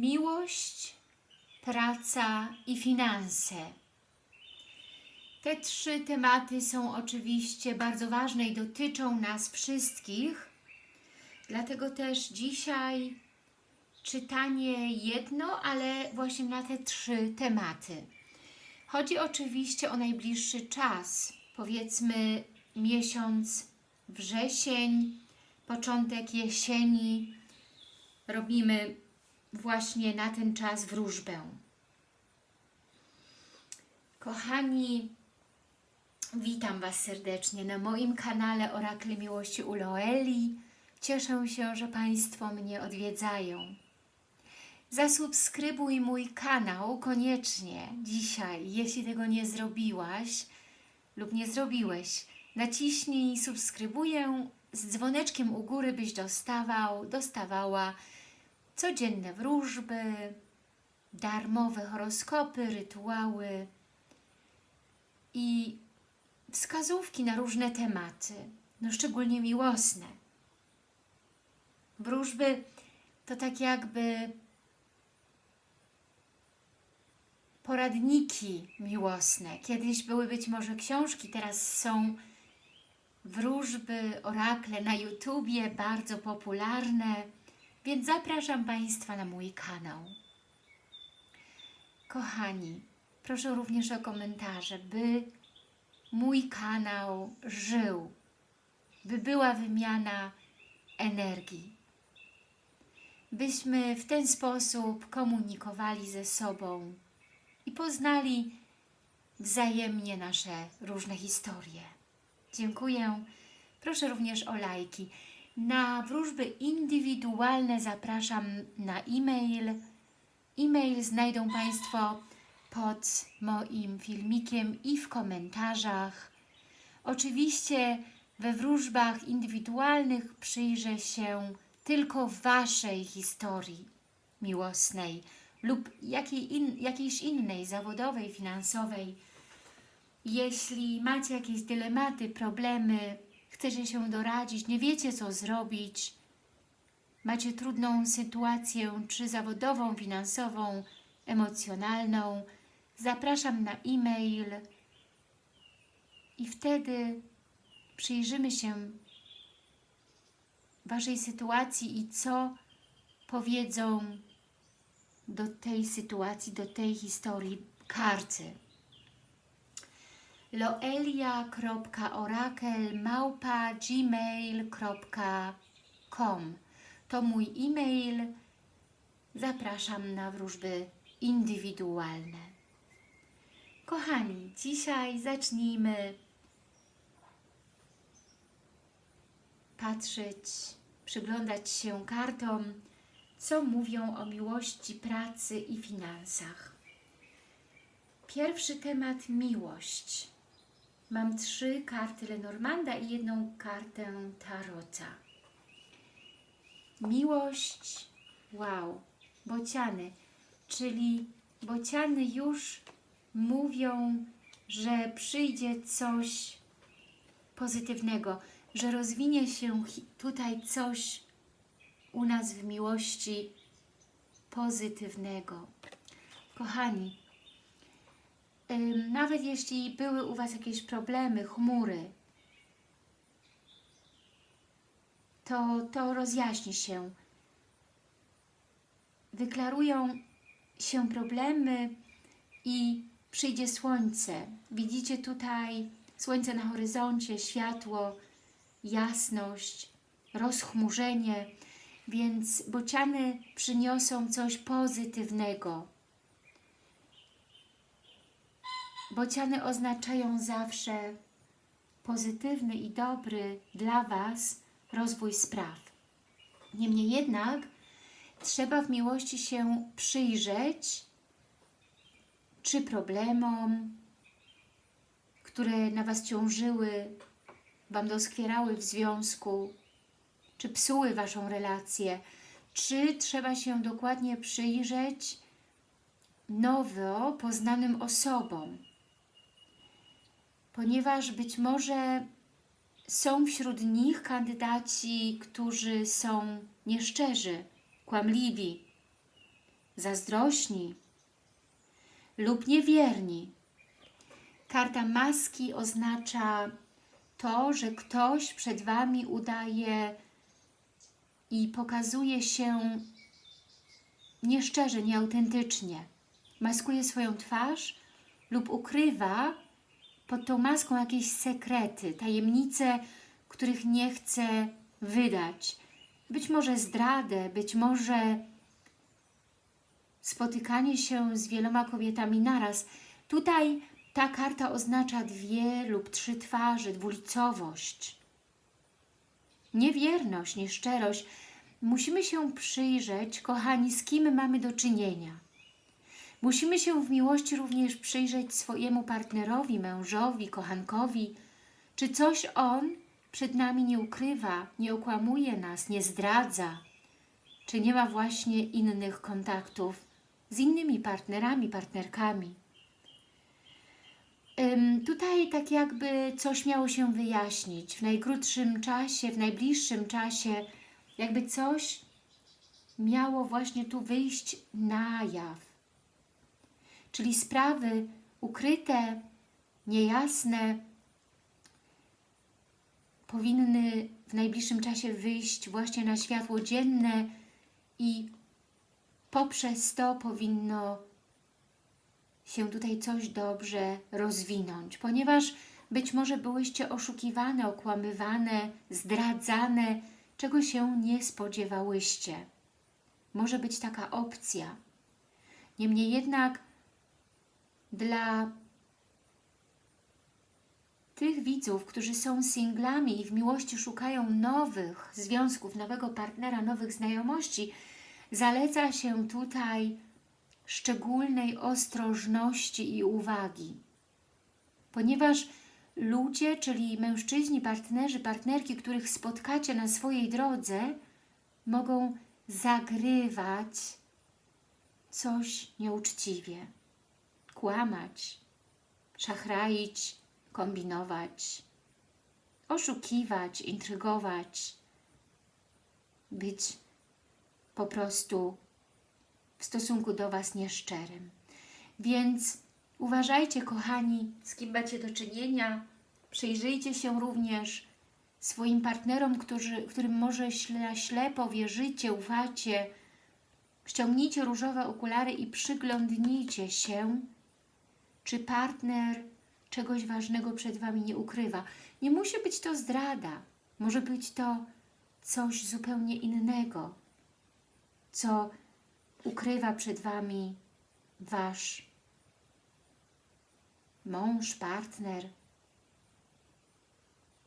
miłość, praca i finanse. Te trzy tematy są oczywiście bardzo ważne i dotyczą nas wszystkich, dlatego też dzisiaj czytanie jedno, ale właśnie na te trzy tematy. Chodzi oczywiście o najbliższy czas, powiedzmy miesiąc wrzesień, początek jesieni. Robimy właśnie na ten czas wróżbę. Kochani, witam Was serdecznie na moim kanale Orakle Miłości u Loeli. Cieszę się, że Państwo mnie odwiedzają. Zasubskrybuj mój kanał koniecznie dzisiaj, jeśli tego nie zrobiłaś lub nie zrobiłeś. Naciśnij subskrybuję z dzwoneczkiem u góry, byś dostawał, dostawała codzienne wróżby, darmowe horoskopy, rytuały i wskazówki na różne tematy, no szczególnie miłosne. Wróżby to tak jakby poradniki miłosne. Kiedyś były być może książki, teraz są wróżby, orakle na YouTubie, bardzo popularne, więc zapraszam Państwa na mój kanał. Kochani, proszę również o komentarze, by mój kanał żył, by była wymiana energii, byśmy w ten sposób komunikowali ze sobą i poznali wzajemnie nasze różne historie. Dziękuję. Proszę również o lajki. Na wróżby indywidualne zapraszam na e-mail. E-mail znajdą Państwo pod moim filmikiem i w komentarzach. Oczywiście we wróżbach indywidualnych przyjrzę się tylko Waszej historii miłosnej lub jakiej in, jakiejś innej, zawodowej, finansowej. Jeśli macie jakieś dylematy, problemy, chcecie się doradzić, nie wiecie co zrobić, macie trudną sytuację, czy zawodową, finansową, emocjonalną, zapraszam na e-mail. I wtedy przyjrzymy się Waszej sytuacji i co powiedzą do tej sytuacji, do tej historii karty. loelia.orakel.gmail.com To mój e-mail. Zapraszam na wróżby indywidualne. Kochani, dzisiaj zacznijmy patrzeć, przyglądać się kartom, co mówią o miłości, pracy i finansach. Pierwszy temat miłość. Mam trzy karty Lenormanda i jedną kartę Tarota. Miłość, wow, bociany, czyli bociany już mówią, że przyjdzie coś pozytywnego, że rozwinie się tutaj coś u nas w miłości pozytywnego. Kochani, nawet jeśli były u Was jakieś problemy, chmury, to, to rozjaśni się. Wyklarują się problemy i przyjdzie słońce. Widzicie tutaj słońce na horyzoncie, światło, jasność, rozchmurzenie, więc bociany przyniosą coś pozytywnego. Bociany oznaczają zawsze pozytywny i dobry dla Was rozwój spraw. Niemniej jednak trzeba w miłości się przyjrzeć, czy problemom, które na Was ciążyły, Wam doskwierały w związku, czy psuły Waszą relację, czy trzeba się dokładnie przyjrzeć nowo poznanym osobom, ponieważ być może są wśród nich kandydaci, którzy są nieszczerzy, kłamliwi, zazdrośni lub niewierni. Karta maski oznacza to, że ktoś przed Wami udaje i pokazuje się nieszczerze, nieautentycznie. Maskuje swoją twarz lub ukrywa pod tą maską jakieś sekrety, tajemnice, których nie chce wydać. Być może zdradę, być może spotykanie się z wieloma kobietami naraz. Tutaj ta karta oznacza dwie lub trzy twarze, dwulicowość. Niewierność, nieszczerość. Musimy się przyjrzeć, kochani, z kim mamy do czynienia. Musimy się w miłości również przyjrzeć swojemu partnerowi, mężowi, kochankowi. Czy coś on przed nami nie ukrywa, nie okłamuje nas, nie zdradza? Czy nie ma właśnie innych kontaktów z innymi partnerami, partnerkami? Tutaj tak jakby coś miało się wyjaśnić w najkrótszym czasie, w najbliższym czasie, jakby coś miało właśnie tu wyjść na jaw. Czyli sprawy ukryte, niejasne powinny w najbliższym czasie wyjść właśnie na światło dzienne i poprzez to powinno się tutaj coś dobrze rozwinąć, ponieważ być może byłyście oszukiwane, okłamywane, zdradzane, czego się nie spodziewałyście. Może być taka opcja. Niemniej jednak dla tych widzów, którzy są singlami i w miłości szukają nowych związków, nowego partnera, nowych znajomości, zaleca się tutaj szczególnej ostrożności i uwagi. Ponieważ ludzie, czyli mężczyźni, partnerzy, partnerki, których spotkacie na swojej drodze, mogą zagrywać coś nieuczciwie, kłamać, szachraić, kombinować, oszukiwać, intrygować, być po prostu w stosunku do Was nieszczerym. Więc uważajcie, kochani, z kim macie do czynienia. Przyjrzyjcie się również swoim partnerom, którzy, którym może śle, ślepo wierzycie, ufacie. Ściągnijcie różowe okulary i przyglądnijcie się, czy partner czegoś ważnego przed Wami nie ukrywa. Nie musi być to zdrada. Może być to coś zupełnie innego, co ukrywa przed Wami Wasz mąż, partner,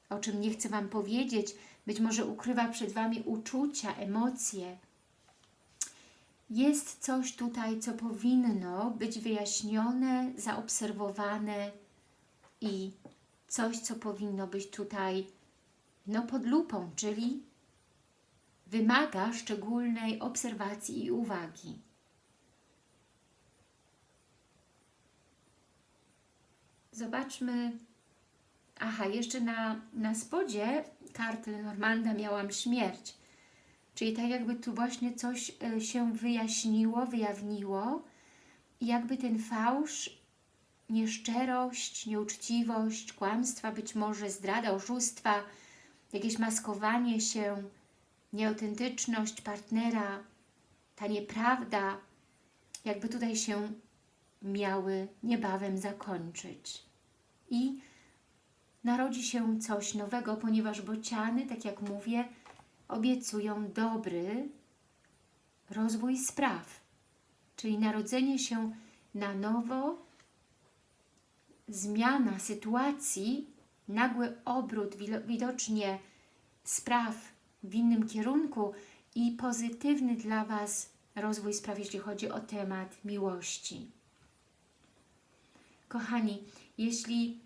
o czym nie chcę Wam powiedzieć, być może ukrywa przed Wami uczucia, emocje. Jest coś tutaj, co powinno być wyjaśnione, zaobserwowane i coś, co powinno być tutaj no, pod lupą, czyli wymaga szczególnej obserwacji i uwagi. Zobaczmy. Aha, jeszcze na, na spodzie karty Lenormanda miałam śmierć. Czyli tak jakby tu właśnie coś e, się wyjaśniło, wyjawniło i jakby ten fałsz, nieszczerość, nieuczciwość, kłamstwa, być może zdrada, oszustwa, jakieś maskowanie się, nieautentyczność partnera, ta nieprawda, jakby tutaj się miały niebawem zakończyć. I narodzi się coś nowego, ponieważ bociany, tak jak mówię, obiecują dobry rozwój spraw, czyli narodzenie się na nowo, zmiana sytuacji, nagły obrót widocznie spraw w innym kierunku i pozytywny dla Was rozwój spraw, jeśli chodzi o temat miłości. Kochani, jeśli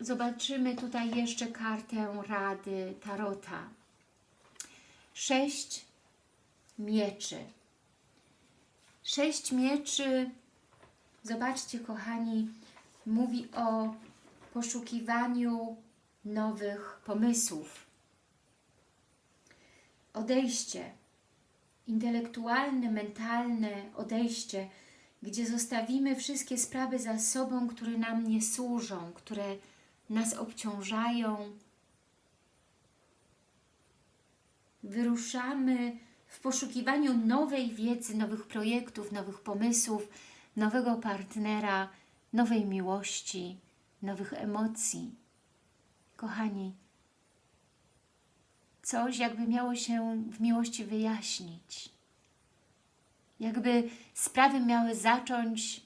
zobaczymy tutaj jeszcze kartę Rady Tarota. Sześć mieczy. Sześć mieczy, zobaczcie kochani, mówi o poszukiwaniu nowych pomysłów. Odejście intelektualne, mentalne odejście, gdzie zostawimy wszystkie sprawy za sobą, które nam nie służą, które nas obciążają. Wyruszamy w poszukiwaniu nowej wiedzy, nowych projektów, nowych pomysłów, nowego partnera, nowej miłości, nowych emocji. Kochani, coś jakby miało się w miłości wyjaśnić. Jakby sprawy miały zacząć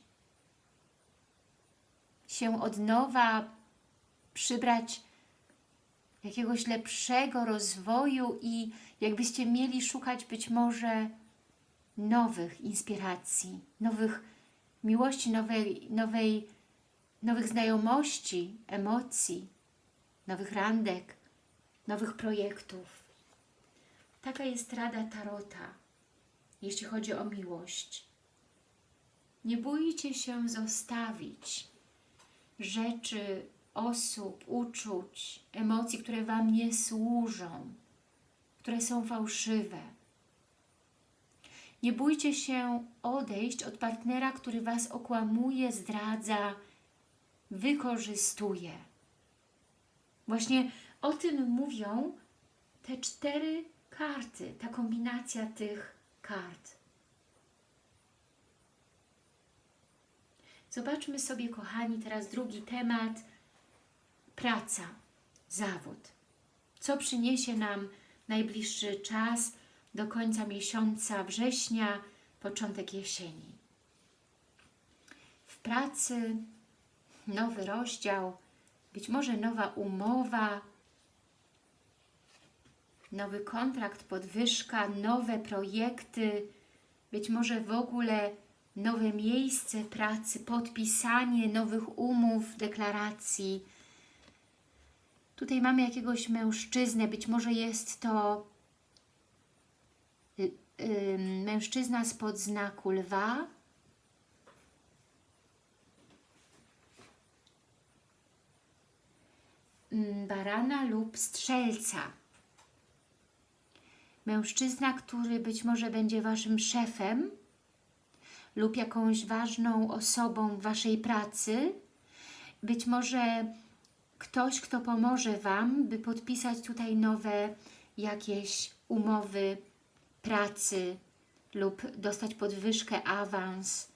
się od nowa, przybrać jakiegoś lepszego rozwoju i jakbyście mieli szukać być może nowych inspiracji, nowych miłości, nowej, nowej, nowych znajomości, emocji, nowych randek, nowych projektów. Taka jest rada Tarota, jeśli chodzi o miłość. Nie bójcie się zostawić rzeczy, osób, uczuć, emocji, które Wam nie służą, które są fałszywe. Nie bójcie się odejść od partnera, który Was okłamuje, zdradza, wykorzystuje. Właśnie o tym mówią te cztery karty, ta kombinacja tych kart. Zobaczmy sobie, kochani, teraz drugi temat. Praca, zawód. Co przyniesie nam najbliższy czas do końca miesiąca września, początek jesieni? W pracy nowy rozdział, być może nowa umowa, nowy kontrakt, podwyżka, nowe projekty, być może w ogóle nowe miejsce pracy, podpisanie nowych umów, deklaracji. Tutaj mamy jakiegoś mężczyznę, być może jest to y, mężczyzna spod znaku lwa, mm, barana lub strzelca. Mężczyzna, który być może będzie Waszym szefem lub jakąś ważną osobą Waszej pracy. Być może ktoś, kto pomoże Wam, by podpisać tutaj nowe jakieś umowy pracy lub dostać podwyżkę, awans,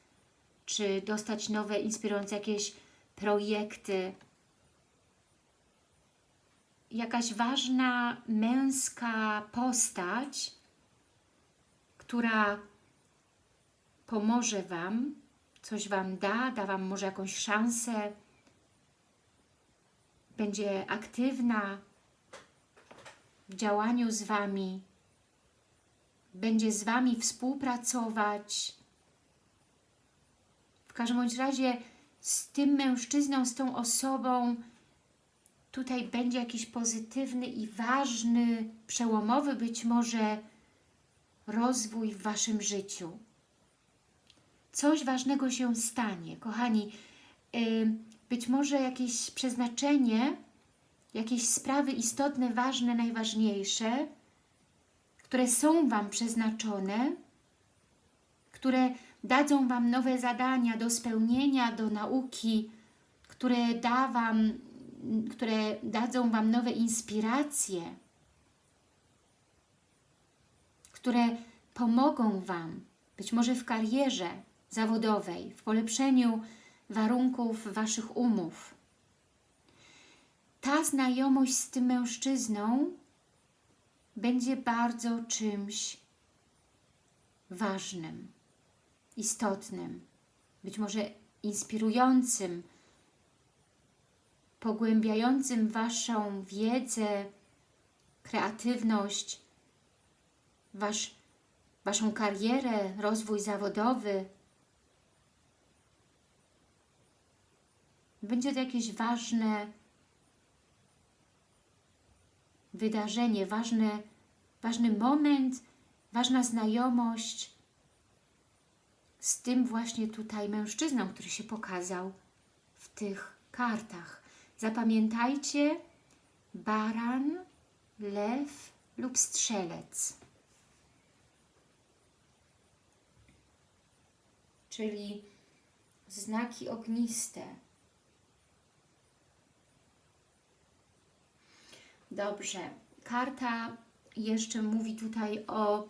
czy dostać nowe, inspirujące jakieś projekty, jakaś ważna męska postać, która pomoże Wam, coś Wam da, da Wam może jakąś szansę, będzie aktywna w działaniu z Wami, będzie z Wami współpracować. W każdym bądź razie z tym mężczyzną, z tą osobą tutaj będzie jakiś pozytywny i ważny, przełomowy być może rozwój w Waszym życiu. Coś ważnego się stanie. Kochani, być może jakieś przeznaczenie, jakieś sprawy istotne, ważne, najważniejsze, które są Wam przeznaczone, które dadzą Wam nowe zadania do spełnienia, do nauki, które da Wam które dadzą Wam nowe inspiracje, które pomogą Wam, być może w karierze zawodowej, w polepszeniu warunków Waszych umów. Ta znajomość z tym mężczyzną będzie bardzo czymś ważnym, istotnym, być może inspirującym, pogłębiającym Waszą wiedzę, kreatywność, wasz, Waszą karierę, rozwój zawodowy. Będzie to jakieś ważne wydarzenie, ważne, ważny moment, ważna znajomość z tym właśnie tutaj mężczyzną, który się pokazał w tych kartach. Zapamiętajcie baran, lew lub strzelec. czyli znaki ogniste. Dobrze. Karta jeszcze mówi tutaj o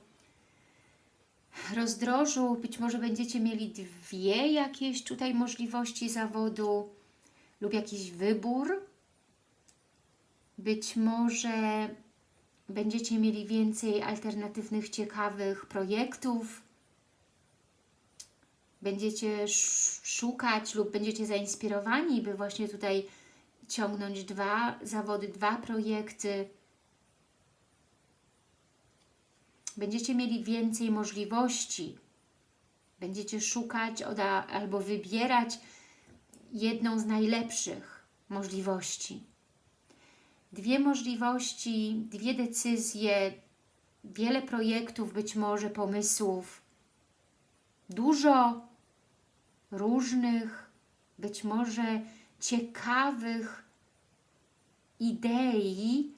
rozdrożu. Być może będziecie mieli dwie jakieś tutaj możliwości zawodu lub jakiś wybór. Być może będziecie mieli więcej alternatywnych, ciekawych projektów. Będziecie szukać lub będziecie zainspirowani, by właśnie tutaj ciągnąć dwa zawody, dwa projekty. Będziecie mieli więcej możliwości. Będziecie szukać albo wybierać jedną z najlepszych możliwości. Dwie możliwości, dwie decyzje, wiele projektów, być może pomysłów, dużo różnych, być może ciekawych idei,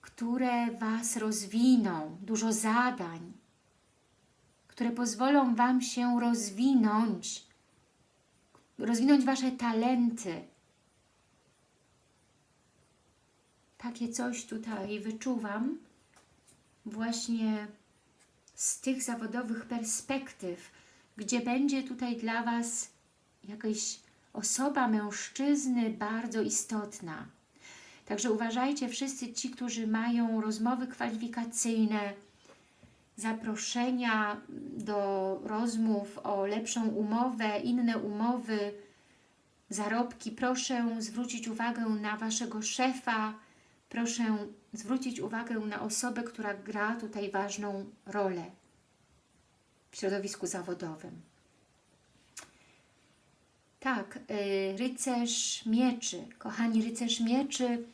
które Was rozwiną, dużo zadań, które pozwolą Wam się rozwinąć, rozwinąć Wasze talenty. Takie coś tutaj wyczuwam właśnie z tych zawodowych perspektyw, gdzie będzie tutaj dla Was jakaś osoba mężczyzny bardzo istotna. Także uważajcie wszyscy ci, którzy mają rozmowy kwalifikacyjne, zaproszenia do rozmów o lepszą umowę, inne umowy, zarobki. Proszę zwrócić uwagę na Waszego szefa, proszę zwrócić uwagę na osobę, która gra tutaj ważną rolę w środowisku zawodowym. Tak, y, rycerz mieczy. Kochani, rycerz mieczy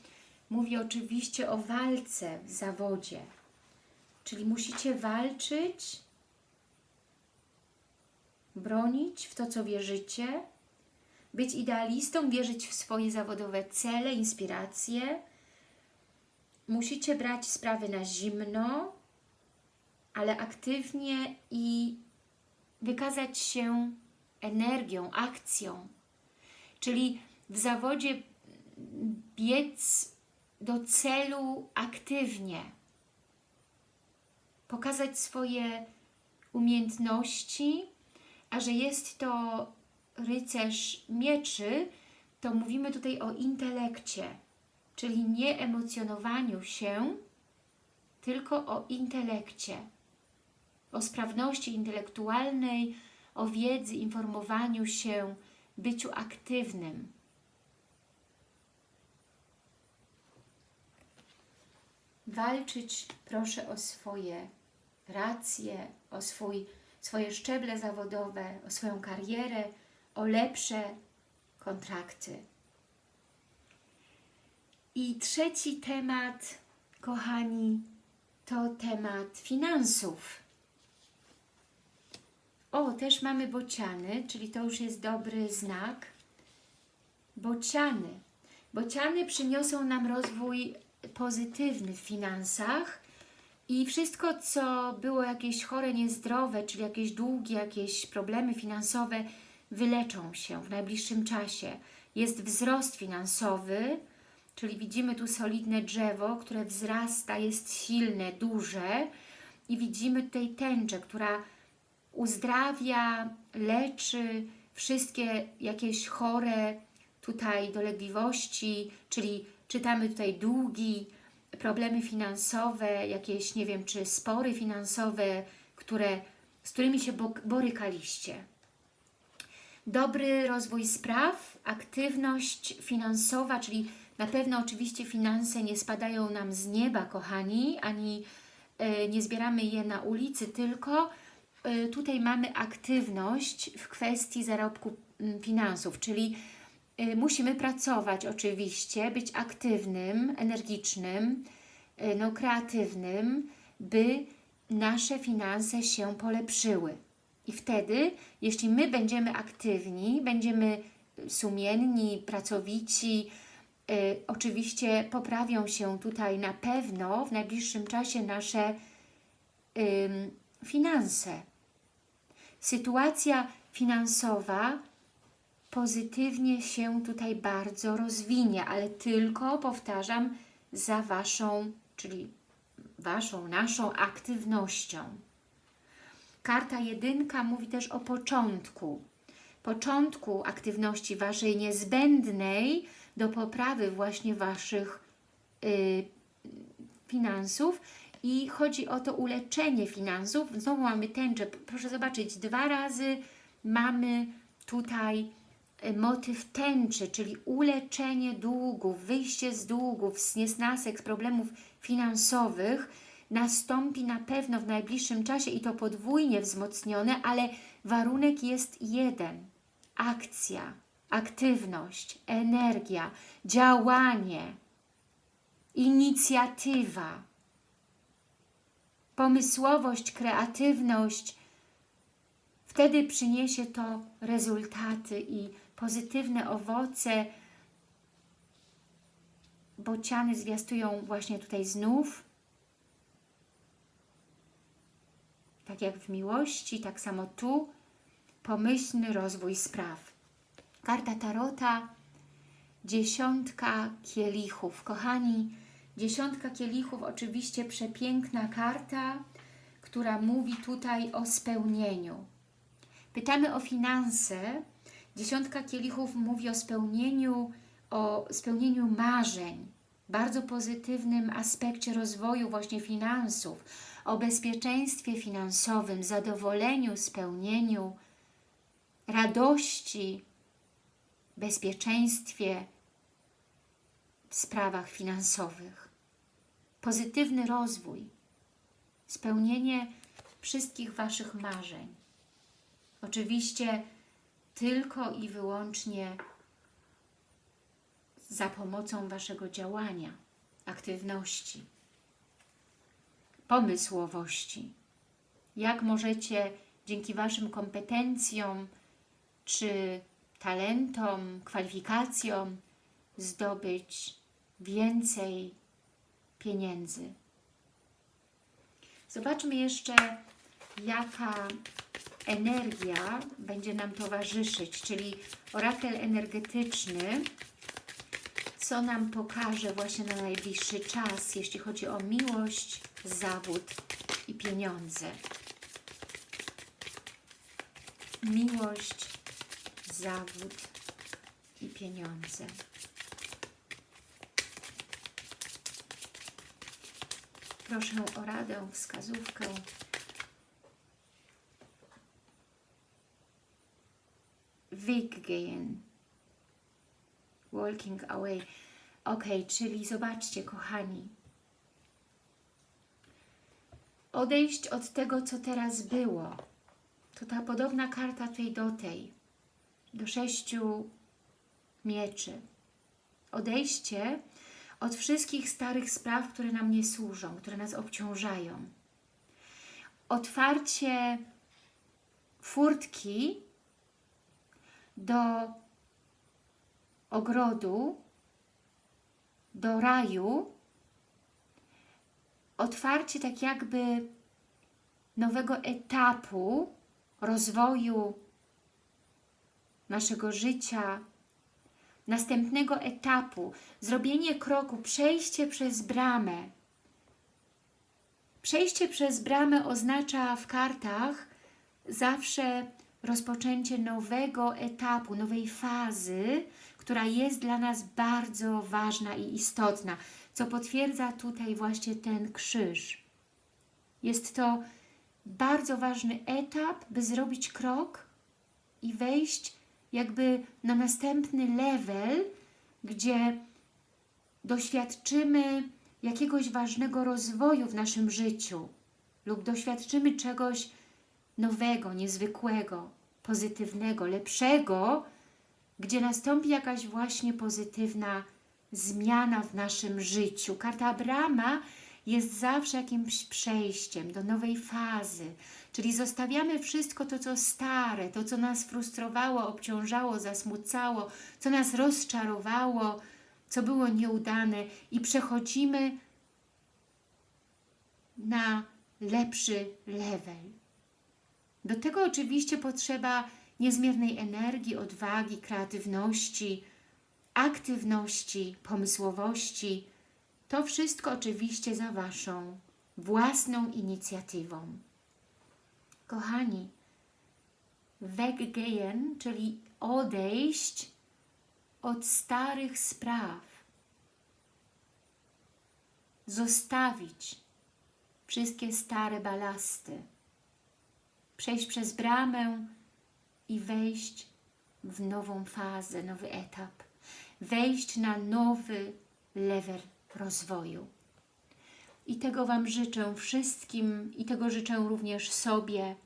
mówi oczywiście o walce w zawodzie. Czyli musicie walczyć, bronić w to, co wierzycie, być idealistą, wierzyć w swoje zawodowe cele, inspiracje. Musicie brać sprawy na zimno, ale aktywnie i wykazać się energią, akcją. Czyli w zawodzie biec do celu aktywnie. Pokazać swoje umiejętności, a że jest to rycerz mieczy, to mówimy tutaj o intelekcie, czyli nie emocjonowaniu się, tylko o intelekcie, o sprawności intelektualnej, o wiedzy, informowaniu się, byciu aktywnym. Walczyć proszę o swoje racje, o swój, swoje szczeble zawodowe, o swoją karierę, o lepsze kontrakty. I trzeci temat, kochani, to temat finansów. O, też mamy bociany, czyli to już jest dobry znak. Bociany. Bociany przyniosą nam rozwój pozytywny w finansach i wszystko, co było jakieś chore, niezdrowe, czyli jakieś długi, jakieś problemy finansowe, wyleczą się w najbliższym czasie. Jest wzrost finansowy, czyli widzimy tu solidne drzewo, które wzrasta, jest silne, duże i widzimy tutaj tęczę, która uzdrawia, leczy wszystkie jakieś chore tutaj dolegliwości, czyli czytamy tutaj długi, problemy finansowe, jakieś, nie wiem, czy spory finansowe, które, z którymi się borykaliście. Dobry rozwój spraw, aktywność finansowa, czyli na pewno oczywiście finanse nie spadają nam z nieba, kochani, ani y, nie zbieramy je na ulicy, tylko tutaj mamy aktywność w kwestii zarobku y, finansów, czyli Y, musimy pracować oczywiście, być aktywnym, energicznym, y, no, kreatywnym, by nasze finanse się polepszyły. I wtedy, jeśli my będziemy aktywni, będziemy sumienni, pracowici, y, oczywiście poprawią się tutaj na pewno w najbliższym czasie nasze y, finanse. Sytuacja finansowa pozytywnie się tutaj bardzo rozwinie, ale tylko, powtarzam, za Waszą, czyli Waszą, naszą aktywnością. Karta jedynka mówi też o początku. Początku aktywności Waszej niezbędnej do poprawy właśnie Waszych y, finansów i chodzi o to uleczenie finansów. Znowu mamy tęczę. Proszę zobaczyć, dwa razy mamy tutaj y, motyw tęczy, czyli uleczenie długów, wyjście z długów, z niesnasek, z problemów finansowych nastąpi na pewno w najbliższym czasie i to podwójnie wzmocnione, ale warunek jest jeden. Akcja, aktywność, energia, działanie, inicjatywa, pomysłowość, kreatywność. Wtedy przyniesie to rezultaty i pozytywne owoce. Bociany zwiastują właśnie tutaj znów. Tak jak w miłości, tak samo tu pomyślny rozwój spraw. Karta Tarota, dziesiątka kielichów. Kochani, dziesiątka kielichów oczywiście przepiękna karta, która mówi tutaj o spełnieniu. Pytamy o finanse. Dziesiątka kielichów mówi o spełnieniu, o spełnieniu marzeń, bardzo pozytywnym aspekcie rozwoju właśnie finansów, o bezpieczeństwie finansowym, zadowoleniu, spełnieniu, radości, bezpieczeństwie w sprawach finansowych. Pozytywny rozwój, spełnienie wszystkich Waszych marzeń. Oczywiście tylko i wyłącznie za pomocą Waszego działania, aktywności, pomysłowości. Jak możecie dzięki Waszym kompetencjom, czy talentom, kwalifikacjom zdobyć więcej pieniędzy. Zobaczmy jeszcze, jaka energia będzie nam towarzyszyć, czyli orakel energetyczny, co nam pokaże właśnie na najbliższy czas, jeśli chodzi o miłość, zawód i pieniądze. Miłość, zawód i pieniądze. Proszę o radę, wskazówkę. Weggehen. Walking away. Ok, czyli zobaczcie, kochani. Odejść od tego, co teraz było. To ta podobna karta tutaj do tej do sześciu mieczy. Odejście od wszystkich starych spraw, które nam nie służą, które nas obciążają. Otwarcie furtki do ogrodu, do raju, otwarcie tak jakby nowego etapu rozwoju naszego życia, następnego etapu, zrobienie kroku, przejście przez bramę. Przejście przez bramę oznacza w kartach zawsze rozpoczęcie nowego etapu, nowej fazy, która jest dla nas bardzo ważna i istotna, co potwierdza tutaj właśnie ten krzyż. Jest to bardzo ważny etap, by zrobić krok i wejść jakby na następny level, gdzie doświadczymy jakiegoś ważnego rozwoju w naszym życiu lub doświadczymy czegoś nowego, niezwykłego, pozytywnego, lepszego, gdzie nastąpi jakaś właśnie pozytywna zmiana w naszym życiu. Karta Abrama jest zawsze jakimś przejściem do nowej fazy, czyli zostawiamy wszystko to, co stare, to, co nas frustrowało, obciążało, zasmucało, co nas rozczarowało, co było nieudane i przechodzimy na lepszy level. Do tego oczywiście potrzeba niezmiernej energii, odwagi, kreatywności, aktywności, pomysłowości. To wszystko oczywiście za Waszą własną inicjatywą. Kochani, weggehen, czyli odejść od starych spraw, zostawić wszystkie stare balasty, przejść przez bramę i wejść w nową fazę, nowy etap, wejść na nowy level rozwoju. I tego Wam życzę wszystkim i tego życzę również sobie,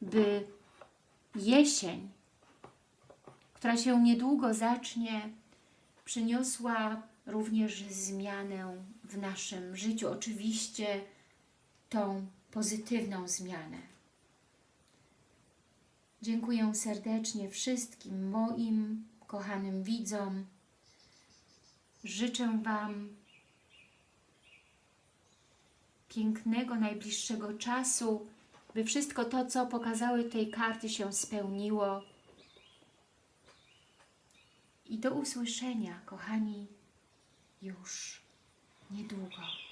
by jesień, która się niedługo zacznie, przyniosła również zmianę w naszym życiu. Oczywiście tą pozytywną zmianę. Dziękuję serdecznie wszystkim moim kochanym widzom. Życzę Wam pięknego, najbliższego czasu, by wszystko to, co pokazały tej karty się spełniło. I do usłyszenia, kochani, już niedługo.